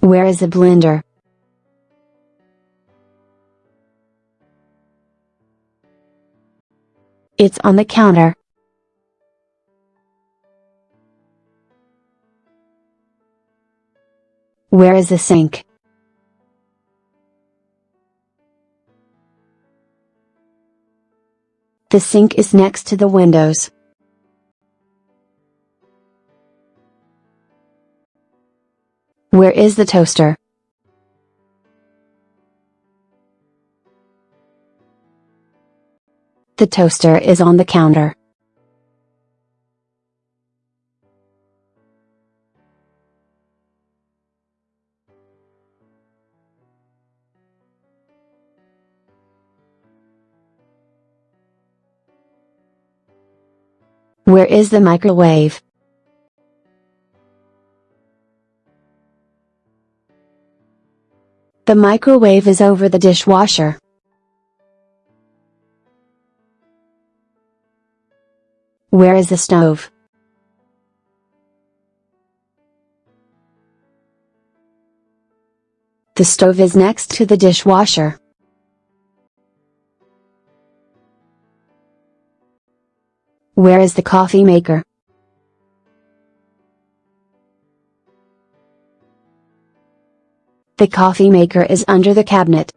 Where is the blender? It's on the counter. Where is the sink? The sink is next to the windows. Where is the toaster? The toaster is on the counter. Where is the microwave? The microwave is over the dishwasher. Where is the stove? The stove is next to the dishwasher. Where is the coffee maker? The coffee maker is under the cabinet.